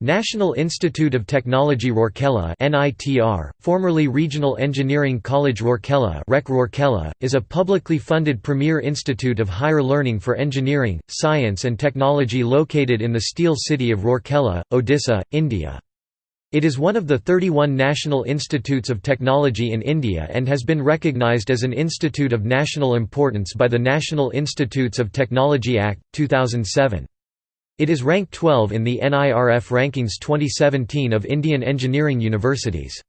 National Institute of Technology Rourkela NITR, formerly Regional Engineering College Rourkela REC Rourkela, is a publicly funded premier institute of higher learning for engineering, science and technology located in the Steel City of Rourkela, Odisha, India. It is one of the 31 national institutes of technology in India and has been recognized as an institute of national importance by the National Institutes of Technology Act, 2007. It is ranked 12 in the NIRF Rankings 2017 of Indian engineering universities.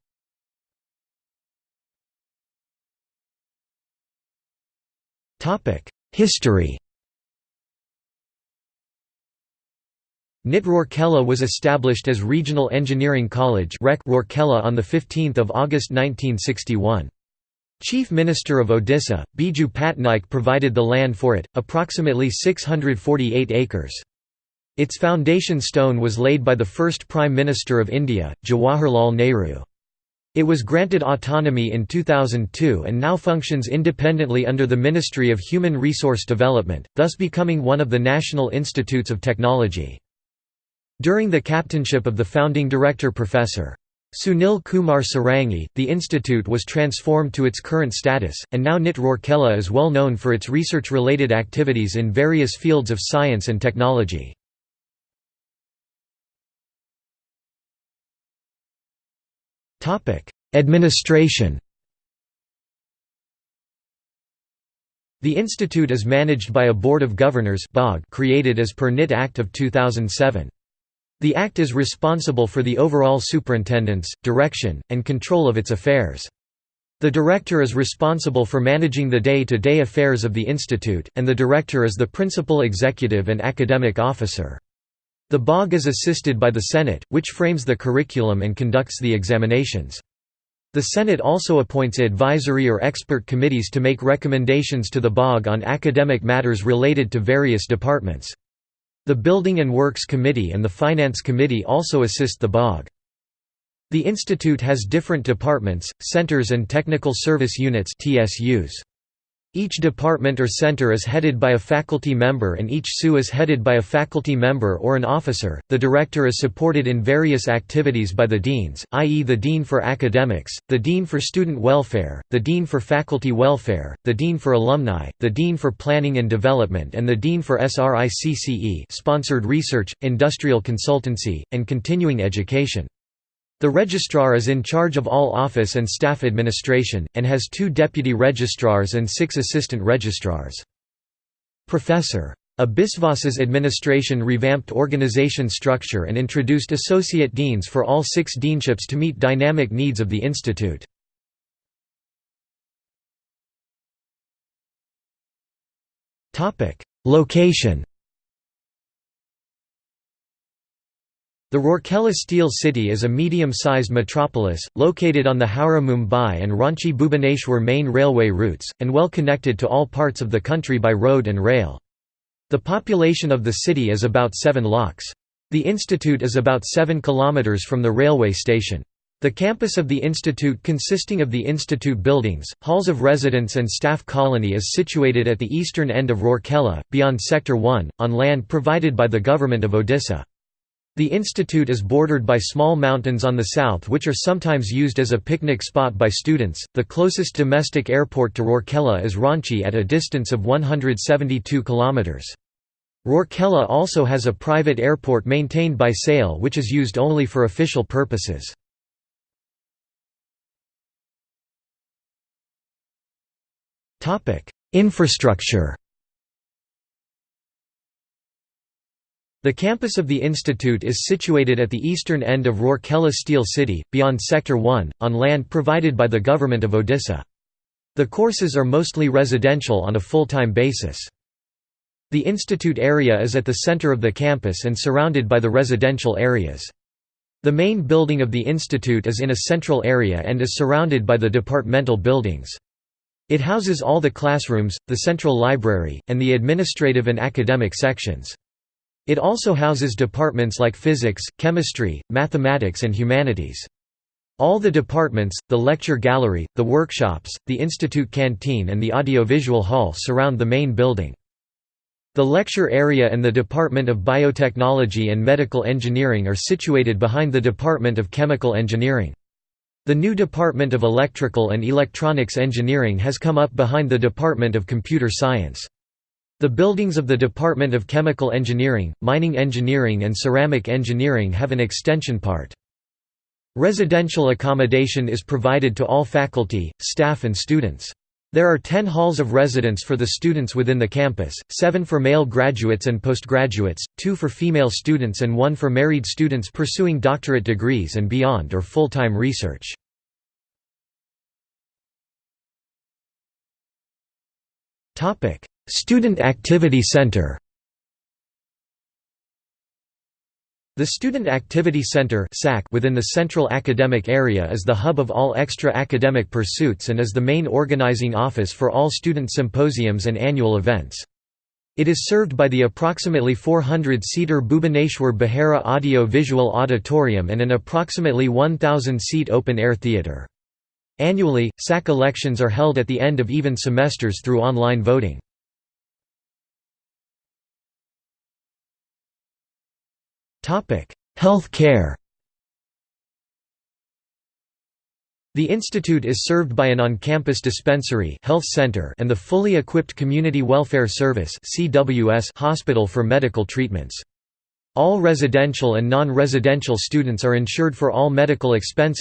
History NIT Rourkela was established as Regional Engineering College Rourkela on 15 August 1961. Chief Minister of Odisha, Biju Patnaik provided the land for it, approximately 648 acres. Its foundation stone was laid by the first Prime Minister of India, Jawaharlal Nehru. It was granted autonomy in 2002 and now functions independently under the Ministry of Human Resource Development, thus becoming one of the national institutes of technology. During the captainship of the founding director Professor. Sunil Kumar Sarangi, the institute was transformed to its current status, and now NIT Rourkela is well known for its research-related activities in various fields of science and technology. Administration The institute is managed by a Board of Governors created as per NIT Act of 2007. The Act is responsible for the overall superintendence, direction, and control of its affairs. The director is responsible for managing the day-to-day -day affairs of the institute, and the director is the principal executive and academic officer. The BOG is assisted by the Senate, which frames the curriculum and conducts the examinations. The Senate also appoints advisory or expert committees to make recommendations to the BOG on academic matters related to various departments. The Building and Works Committee and the Finance Committee also assist the BOG. The institute has different departments, centers and technical service units TSUs. Each department or center is headed by a faculty member and each SU is headed by a faculty member or an officer. The director is supported in various activities by the deans, i.e., the dean for academics, the dean for student welfare, the dean for faculty welfare, the dean for alumni, the dean for planning and development, and the dean for SRICCE sponsored research, industrial consultancy, and continuing education. The registrar is in charge of all office and staff administration, and has two deputy registrars and six assistant registrars. Professor. A Biswas's administration revamped organization structure and introduced associate deans for all six deanships to meet dynamic needs of the institute. Location The Rourkela Steel City is a medium-sized metropolis, located on the Howrah-Mumbai and Ranchi-Bhubaneswar main railway routes, and well connected to all parts of the country by road and rail. The population of the city is about 7 lakhs. The institute is about 7 kilometers from the railway station. The campus of the institute consisting of the institute buildings, halls of residence and staff colony is situated at the eastern end of Rourkela, beyond Sector 1, on land provided by the government of Odisha. The institute is bordered by small mountains on the south which are sometimes used as a picnic spot by students. The closest domestic airport to Rourkela is Ranchi at a distance of 172 kilometers. Rourkela also has a private airport maintained by SAIL which is used only for official purposes. Infrastructure The campus of the institute is situated at the eastern end of Rourkela Steel City, beyond Sector 1, on land provided by the government of Odisha. The courses are mostly residential on a full-time basis. The institute area is at the center of the campus and surrounded by the residential areas. The main building of the institute is in a central area and is surrounded by the departmental buildings. It houses all the classrooms, the central library, and the administrative and academic sections. It also houses departments like physics, chemistry, mathematics and humanities. All the departments, the lecture gallery, the workshops, the institute canteen and the audiovisual hall surround the main building. The lecture area and the Department of Biotechnology and Medical Engineering are situated behind the Department of Chemical Engineering. The new Department of Electrical and Electronics Engineering has come up behind the Department of Computer Science. The buildings of the Department of Chemical Engineering, Mining Engineering and Ceramic Engineering have an extension part. Residential accommodation is provided to all faculty, staff and students. There are 10 halls of residence for the students within the campus, 7 for male graduates and postgraduates, 2 for female students and 1 for married students pursuing doctorate degrees and beyond or full-time research. Student Activity Center The Student Activity Center within the Central Academic Area is the hub of all extra academic pursuits and is the main organizing office for all student symposiums and annual events. It is served by the approximately 400-seater Bhubaneswar Behera Audio-Visual Auditorium and an approximately 1,000-seat open-air theatre. Annually, SAC elections are held at the end of even semesters through online voting. Health care The institute is served by an on-campus dispensary health center and the fully equipped Community Welfare Service hospital for medical treatments. All residential and non-residential students are insured for all medical expenses